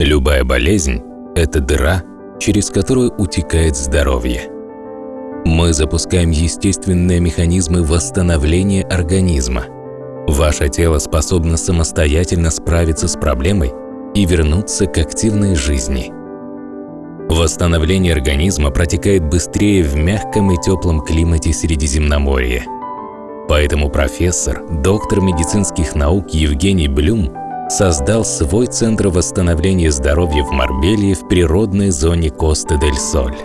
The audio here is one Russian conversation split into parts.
Любая болезнь – это дыра, через которую утекает здоровье. Мы запускаем естественные механизмы восстановления организма. Ваше тело способно самостоятельно справиться с проблемой и вернуться к активной жизни. Восстановление организма протекает быстрее в мягком и теплом климате Средиземноморья. Поэтому профессор, доктор медицинских наук Евгений Блюм создал свой центр восстановления здоровья в Марбелье в природной зоне Коста-дель-Соль.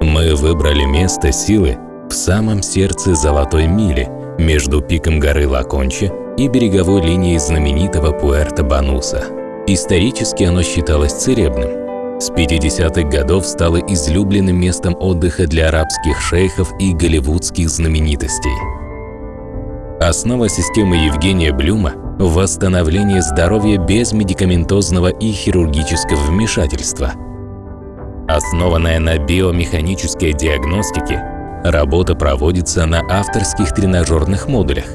Мы выбрали место силы в самом сердце Золотой Мили, между пиком горы Лаконче и береговой линией знаменитого Пуэрто-Бануса. Исторически оно считалось церебным, с 50-х годов стало излюбленным местом отдыха для арабских шейхов и голливудских знаменитостей. Основа системы Евгения Блюма – восстановление здоровья без медикаментозного и хирургического вмешательства. Основанная на биомеханической диагностике, работа проводится на авторских тренажерных модулях.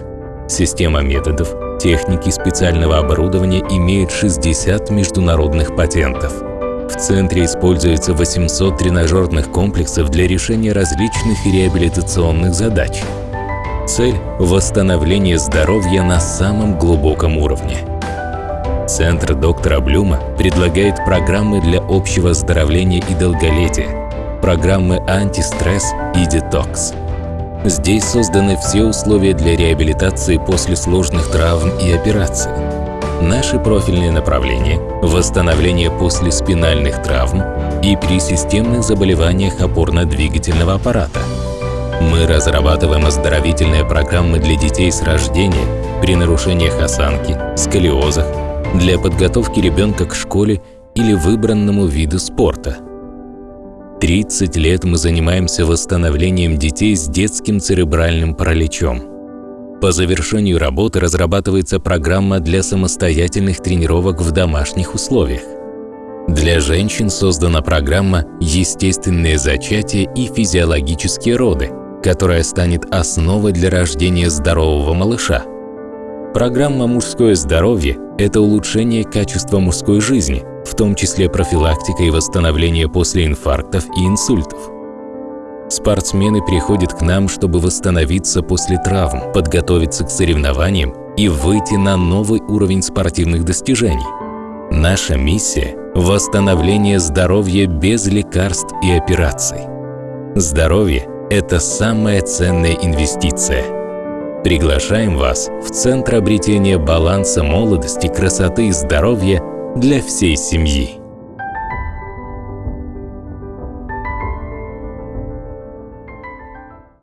Система методов, техники специального оборудования имеет 60 международных патентов – в центре используется 800 тренажерных комплексов для решения различных реабилитационных задач. Цель – восстановление здоровья на самом глубоком уровне. Центр доктора Блюма предлагает программы для общего оздоровления и долголетия, программы антистресс и детокс. Здесь созданы все условия для реабилитации после сложных травм и операций. Наши профильные направления – восстановление после спинальных травм и при системных заболеваниях опорно-двигательного аппарата. Мы разрабатываем оздоровительные программы для детей с рождения при нарушениях осанки, сколиозах, для подготовки ребенка к школе или выбранному виду спорта. 30 лет мы занимаемся восстановлением детей с детским церебральным параличом – по завершению работы разрабатывается программа для самостоятельных тренировок в домашних условиях. Для женщин создана программа «Естественные зачатия и физиологические роды», которая станет основой для рождения здорового малыша. Программа «Мужское здоровье» – это улучшение качества мужской жизни, в том числе профилактика и восстановление после инфарктов и инсультов. Спортсмены приходят к нам, чтобы восстановиться после травм, подготовиться к соревнованиям и выйти на новый уровень спортивных достижений. Наша миссия – восстановление здоровья без лекарств и операций. Здоровье – это самая ценная инвестиция. Приглашаем вас в Центр обретения баланса молодости, красоты и здоровья для всей семьи.